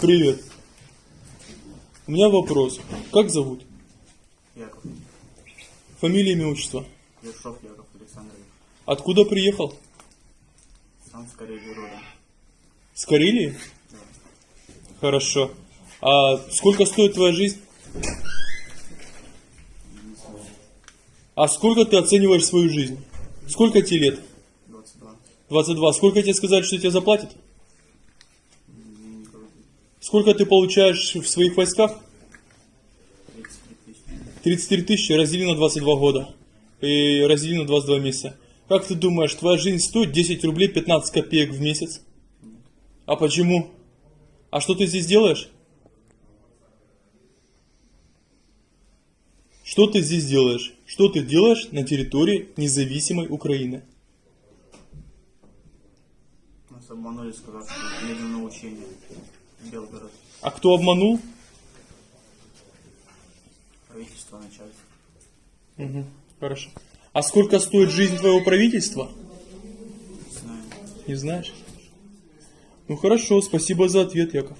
Привет. У меня вопрос. Как зовут? Яков. Фамилия, имя, отчество. Ершов Яков Александрович. Откуда приехал? Сам скорее родом. С Карелии? Да. Хорошо. А сколько стоит твоя жизнь? А сколько ты оцениваешь свою жизнь? Сколько тебе лет? 22. 22. Сколько тебе сказали, что тебе заплатят? Сколько ты получаешь в своих войсках? 33 тысячи. 33 тысячи раздели на 22 года. И раздели на 22 месяца. Как ты думаешь, твоя жизнь стоит 10 рублей 15 копеек в месяц? А почему? А что ты здесь делаешь? Что ты здесь делаешь? Что ты делаешь на территории независимой Украины? Нас обманули, сказав, что едем на учение. Белгород. А кто обманул? Правительство, начальство. Угу, хорошо. А сколько стоит жизнь твоего правительства? Не знаю. Не знаешь? Ну хорошо, спасибо за ответ, Яков.